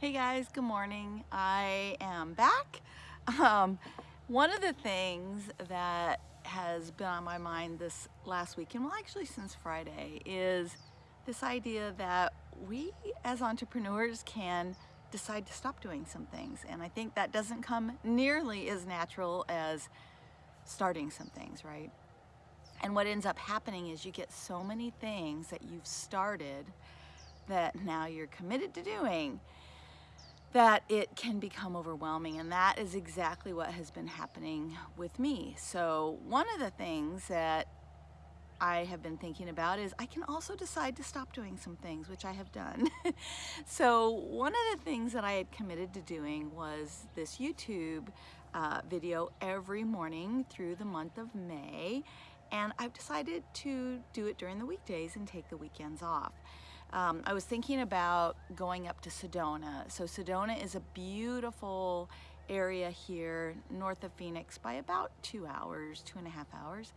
Hey guys, good morning. I am back. Um, one of the things that has been on my mind this last week, and well actually since Friday, is this idea that we as entrepreneurs can decide to stop doing some things. And I think that doesn't come nearly as natural as starting some things, right? And what ends up happening is you get so many things that you've started that now you're committed to doing that it can become overwhelming and that is exactly what has been happening with me. So one of the things that I have been thinking about is I can also decide to stop doing some things, which I have done. so one of the things that I had committed to doing was this YouTube uh, video every morning through the month of May. And I've decided to do it during the weekdays and take the weekends off. Um, I was thinking about going up to Sedona. So Sedona is a beautiful area here north of Phoenix by about two hours, two and a half hours.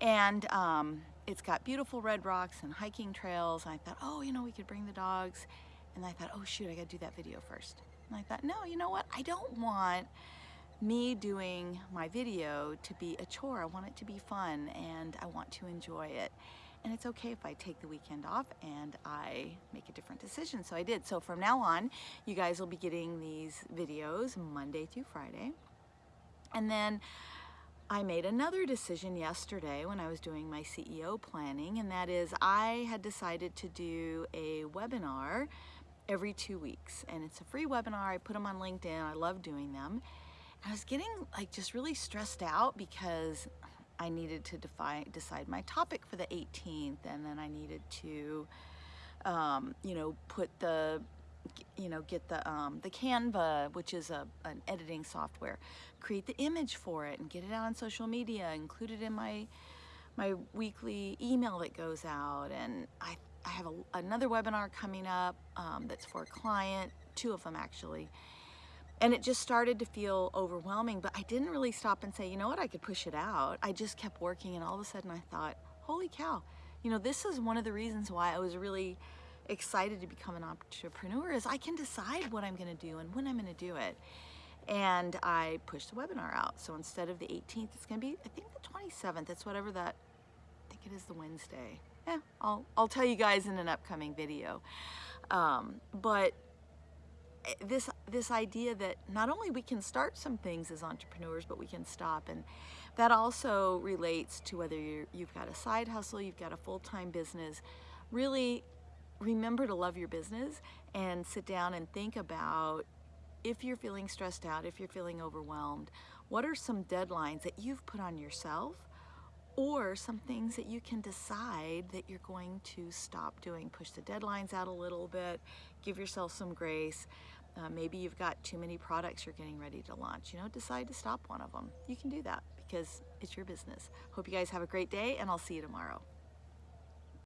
And um, it's got beautiful red rocks and hiking trails. And I thought, oh, you know, we could bring the dogs. And I thought, oh shoot, I gotta do that video first. And I thought, no, you know what? I don't want me doing my video to be a chore. I want it to be fun and I want to enjoy it and it's okay if I take the weekend off and I make a different decision. So I did. So from now on, you guys will be getting these videos Monday through Friday. And then I made another decision yesterday when I was doing my CEO planning, and that is I had decided to do a webinar every two weeks. And it's a free webinar. I put them on LinkedIn. I love doing them. I was getting like just really stressed out because I needed to define, decide my topic for the 18th and then I needed to, um, you know, put the, you know, get the, um, the Canva, which is a, an editing software, create the image for it and get it out on social media, include it in my, my weekly email that goes out. And I, I have a, another webinar coming up um, that's for a client, two of them actually and it just started to feel overwhelming, but I didn't really stop and say, you know what, I could push it out. I just kept working and all of a sudden I thought, holy cow, you know, this is one of the reasons why I was really excited to become an entrepreneur is I can decide what I'm gonna do and when I'm gonna do it. And I pushed the webinar out. So instead of the 18th, it's gonna be, I think the 27th, it's whatever that, I think it is the Wednesday. Yeah, I'll, I'll tell you guys in an upcoming video. Um, but this this idea that not only we can start some things as entrepreneurs but we can stop and that also relates to whether you you've got a side hustle you've got a full-time business really remember to love your business and sit down and think about if you're feeling stressed out if you're feeling overwhelmed what are some deadlines that you've put on yourself or some things that you can decide that you're going to stop doing. Push the deadlines out a little bit, give yourself some grace. Uh, maybe you've got too many products you're getting ready to launch. You know, decide to stop one of them. You can do that because it's your business. Hope you guys have a great day and I'll see you tomorrow.